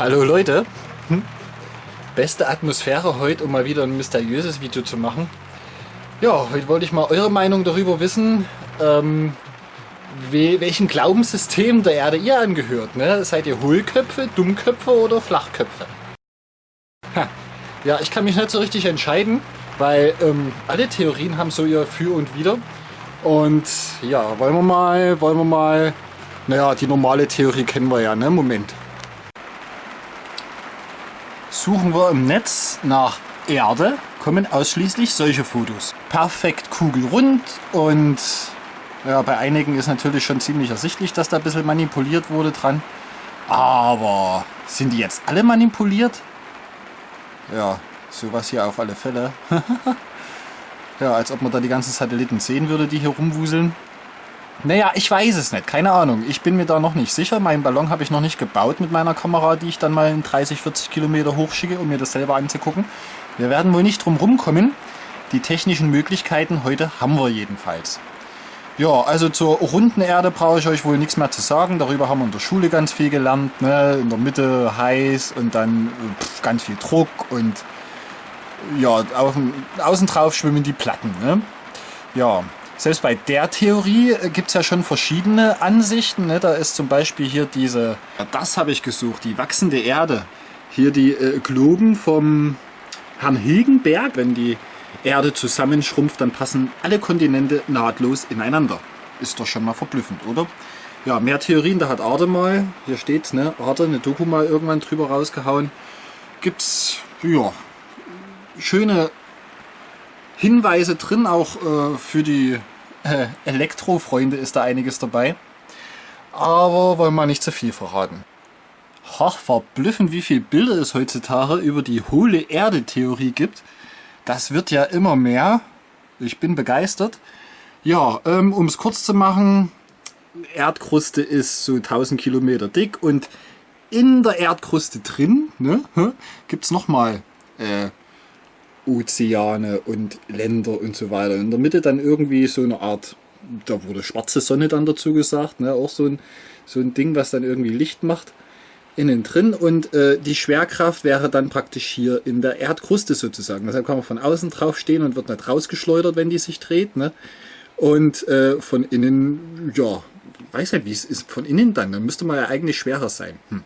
Hallo Leute. Hm? Beste Atmosphäre heute, um mal wieder ein mysteriöses Video zu machen. Ja, heute wollte ich mal eure Meinung darüber wissen, ähm, welchem Glaubenssystem der Erde ihr angehört. Ne? Seid ihr Hohlköpfe, Dummköpfe oder Flachköpfe? Ha. Ja, ich kann mich nicht so richtig entscheiden, weil ähm, alle Theorien haben so ihr Für und Wider. Und ja, wollen wir mal, wollen wir mal, naja, die normale Theorie kennen wir ja, ne? Moment suchen wir im Netz nach Erde, kommen ausschließlich solche Fotos. Perfekt kugelrund und ja, bei einigen ist natürlich schon ziemlich ersichtlich, dass da ein bisschen manipuliert wurde dran. Aber sind die jetzt alle manipuliert? Ja, sowas hier auf alle Fälle. ja, als ob man da die ganzen Satelliten sehen würde, die hier rumwuseln. Naja, ich weiß es nicht, keine Ahnung. Ich bin mir da noch nicht sicher. Meinen Ballon habe ich noch nicht gebaut mit meiner Kamera, die ich dann mal in 30, 40 Kilometer hochschicke, um mir das selber anzugucken. Wir werden wohl nicht drum rumkommen. Die technischen Möglichkeiten heute haben wir jedenfalls. Ja, also zur runden Erde brauche ich euch wohl nichts mehr zu sagen. Darüber haben wir in der Schule ganz viel gelernt. Ne? In der Mitte heiß und dann pff, ganz viel Druck und ja, auf dem, außen drauf schwimmen die Platten. Ne? Ja, selbst bei der Theorie äh, gibt es ja schon verschiedene Ansichten. Ne? Da ist zum Beispiel hier diese, das habe ich gesucht, die wachsende Erde. Hier die äh, Globen vom Herrn Hilgenberg. Wenn die Erde zusammenschrumpft, dann passen alle Kontinente nahtlos ineinander. Ist doch schon mal verblüffend, oder? Ja, mehr Theorien, da hat Arte mal, hier steht, ne, Arte, eine Doku mal irgendwann drüber rausgehauen. Gibt's, ja, schöne Hinweise drin, auch äh, für die äh, Elektrofreunde ist da einiges dabei. Aber wollen wir nicht zu viel verraten. Ach, verblüffend, wie viele Bilder es heutzutage über die hohle Erde-Theorie gibt. Das wird ja immer mehr. Ich bin begeistert. Ja, ähm, um es kurz zu machen, Erdkruste ist so 1000 Kilometer dick und in der Erdkruste drin ne, gibt es nochmal äh, Ozeane und Länder und so weiter. In der Mitte dann irgendwie so eine Art, da wurde schwarze Sonne dann dazu gesagt, ne? auch so ein, so ein Ding, was dann irgendwie Licht macht innen drin und äh, die Schwerkraft wäre dann praktisch hier in der Erdkruste sozusagen. Deshalb kann man von außen drauf stehen und wird nicht rausgeschleudert, wenn die sich dreht. Ne? Und äh, von innen, ja, weiß nicht, wie es ist von innen dann. Dann müsste man ja eigentlich schwerer sein. Hm.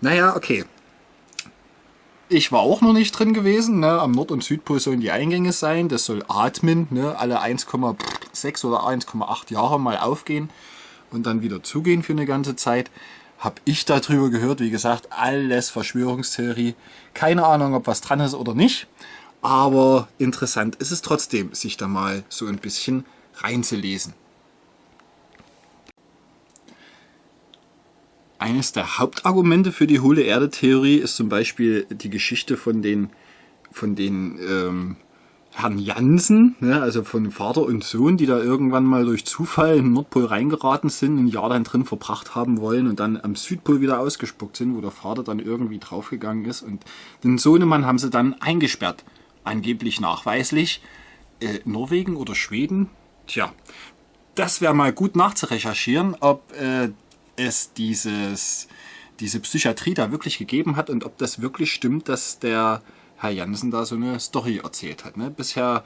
Naja, okay. Ich war auch noch nicht drin gewesen. Ne? Am Nord- und Südpol sollen die Eingänge sein. Das soll atmen. Ne? Alle 1,6 oder 1,8 Jahre mal aufgehen und dann wieder zugehen für eine ganze Zeit. Habe ich darüber gehört. Wie gesagt, alles Verschwörungstheorie. Keine Ahnung, ob was dran ist oder nicht. Aber interessant ist es trotzdem, sich da mal so ein bisschen reinzulesen. Eines der Hauptargumente für die hohle Erde-Theorie ist zum Beispiel die Geschichte von den, von den ähm, Herrn Jansen, ne, also von Vater und Sohn, die da irgendwann mal durch Zufall den Nordpol reingeraten sind, ein Jahr dann drin verbracht haben wollen und dann am Südpol wieder ausgespuckt sind, wo der Vater dann irgendwie draufgegangen ist. Und den Sohnemann haben sie dann eingesperrt, angeblich nachweislich. Äh, Norwegen oder Schweden? Tja, das wäre mal gut nachzurecherchieren, ob äh, es dieses, diese Psychiatrie da wirklich gegeben hat und ob das wirklich stimmt, dass der Herr Jansen da so eine Story erzählt hat. Ne? Bisher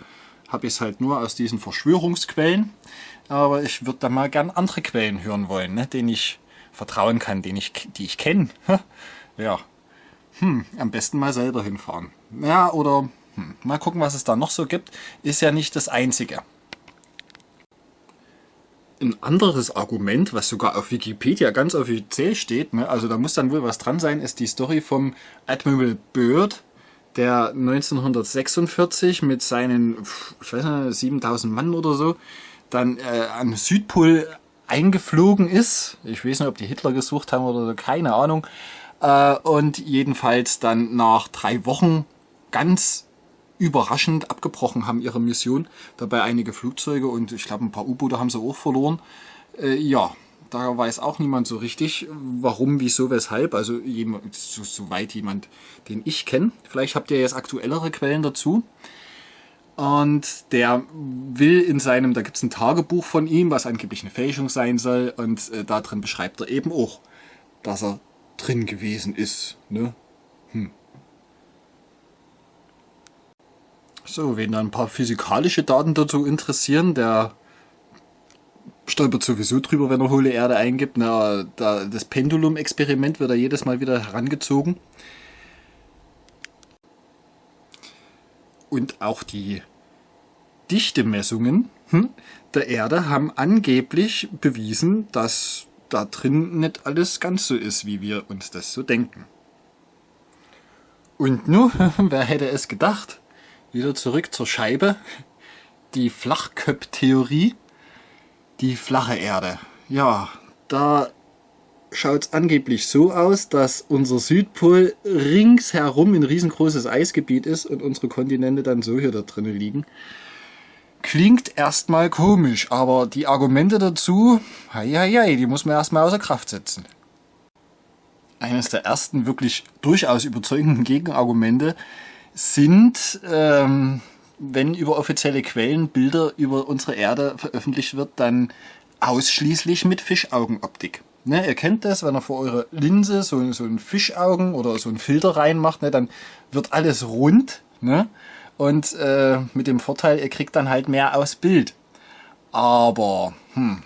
habe ich es halt nur aus diesen Verschwörungsquellen, aber ich würde da mal gern andere Quellen hören wollen, ne? denen ich vertrauen kann, den ich, die ich kenne. ja, hm, am besten mal selber hinfahren. Ja, oder hm, mal gucken, was es da noch so gibt. Ist ja nicht das Einzige. Ein anderes Argument, was sogar auf Wikipedia ganz offiziell steht, ne, also da muss dann wohl was dran sein, ist die Story vom Admiral Byrd, der 1946 mit seinen, ich weiß nicht, 7000 Mann oder so, dann äh, am Südpol eingeflogen ist. Ich weiß nicht, ob die Hitler gesucht haben oder so, keine Ahnung. Äh, und jedenfalls dann nach drei Wochen ganz überraschend abgebrochen haben ihre Mission. Dabei einige Flugzeuge und ich glaube ein paar U-Boote haben sie auch verloren. Äh, ja, da weiß auch niemand so richtig, warum, wieso, weshalb. Also jemand, so, soweit jemand, den ich kenne. Vielleicht habt ihr jetzt aktuellere Quellen dazu. Und der will in seinem, da gibt es ein Tagebuch von ihm, was angeblich eine Fälschung sein soll. Und äh, da drin beschreibt er eben auch, dass er drin gewesen ist. Ne? Hm. So, wen da ein paar physikalische Daten dazu interessieren, der stolpert sowieso drüber, wenn er hohle Erde eingibt. Na, da, das Pendulum-Experiment wird da jedes Mal wieder herangezogen. Und auch die Dichtemessungen hm, der Erde haben angeblich bewiesen, dass da drin nicht alles ganz so ist, wie wir uns das so denken. Und nun, wer hätte es gedacht? Wieder zurück zur Scheibe. Die Flachköpp-Theorie. Die flache Erde. Ja, da schaut es angeblich so aus, dass unser Südpol ringsherum ein riesengroßes Eisgebiet ist und unsere Kontinente dann so hier da drinnen liegen. Klingt erstmal komisch, aber die Argumente dazu, hei, die muss man erstmal außer Kraft setzen. Eines der ersten wirklich durchaus überzeugenden Gegenargumente sind, ähm, wenn über offizielle Quellen Bilder über unsere Erde veröffentlicht wird, dann ausschließlich mit Fischaugenoptik. Ne, ihr kennt das, wenn ihr vor eure Linse so, so ein Fischaugen oder so ein Filter reinmacht, ne, dann wird alles rund. Ne? Und äh, mit dem Vorteil, ihr kriegt dann halt mehr aus Bild. Aber, hm,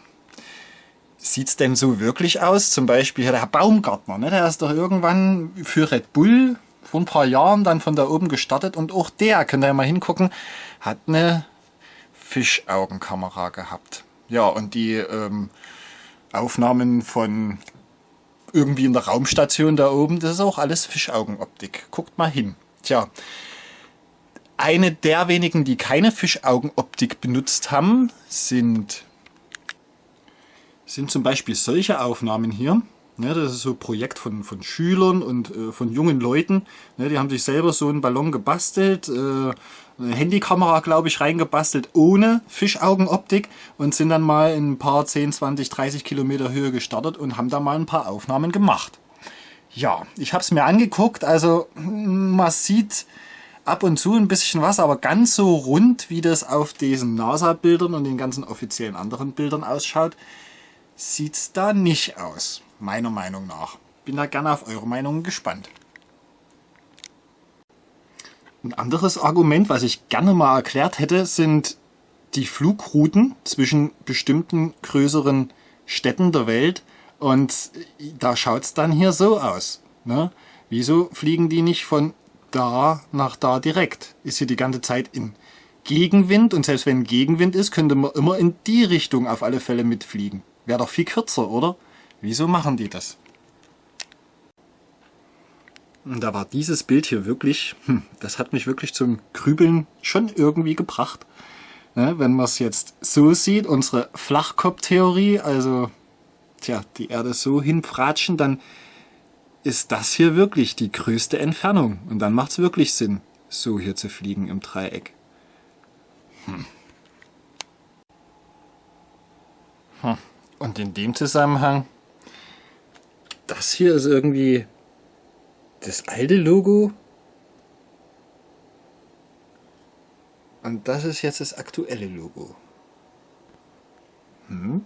sieht's denn so wirklich aus? Zum Beispiel der Herr Baumgartner, ne? der ist doch irgendwann für Red Bull vor ein paar Jahren dann von da oben gestartet und auch der, könnt ihr mal hingucken, hat eine Fischaugenkamera gehabt. Ja, und die ähm, Aufnahmen von irgendwie in der Raumstation da oben, das ist auch alles Fischaugenoptik. Guckt mal hin. Tja, eine der wenigen, die keine Fischaugenoptik benutzt haben, sind, sind zum Beispiel solche Aufnahmen hier. Ja, das ist so ein Projekt von, von Schülern und äh, von jungen Leuten. Ja, die haben sich selber so einen Ballon gebastelt, äh, eine Handykamera, glaube ich, reingebastelt, ohne Fischaugenoptik und sind dann mal in ein paar 10, 20, 30 Kilometer Höhe gestartet und haben da mal ein paar Aufnahmen gemacht. Ja, ich habe es mir angeguckt, also man sieht ab und zu ein bisschen was, aber ganz so rund, wie das auf diesen NASA-Bildern und den ganzen offiziellen anderen Bildern ausschaut, sieht es da nicht aus meiner Meinung nach. Bin da gerne auf eure Meinung gespannt. Ein anderes Argument, was ich gerne mal erklärt hätte, sind die Flugrouten zwischen bestimmten größeren Städten der Welt. Und da schaut es dann hier so aus. Ne? Wieso fliegen die nicht von da nach da direkt? Ist hier die ganze Zeit in Gegenwind und selbst wenn Gegenwind ist, könnte man immer in die Richtung auf alle Fälle mitfliegen. Wäre doch viel kürzer, oder? Wieso machen die das? Und da war dieses Bild hier wirklich, hm, das hat mich wirklich zum Grübeln schon irgendwie gebracht. Ne, wenn man es jetzt so sieht, unsere Flachkopftheorie, also tja, die Erde so hinpratschen, dann ist das hier wirklich die größte Entfernung. Und dann macht es wirklich Sinn, so hier zu fliegen im Dreieck. Hm. Hm. Und in dem Zusammenhang das hier ist irgendwie das alte Logo. Und das ist jetzt das aktuelle Logo. Hm?